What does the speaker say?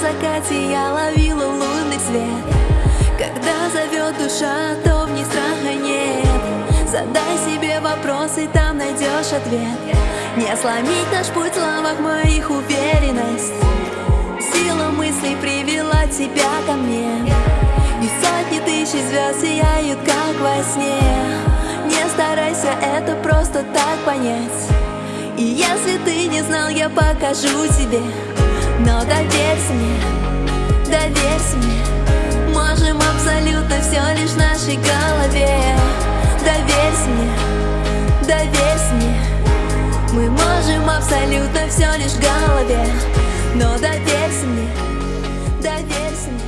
закате я ловила лунный свет. Когда зовет душа, то в ней страха нет. Задай себе вопросы, там найдешь ответ. Не сломить наш путь в словах моих уверенность. Сила мыслей привела тебя ко мне. И сотни тысяч звезд сияют, как во сне. Не старайся это просто так понять. И если ты не знал, я покажу тебе. Но доверься мне, нашей голове. Доверься мне, доверься мне. Мы можем абсолютно все лишь в голове. Но доверься мне, доверься мне.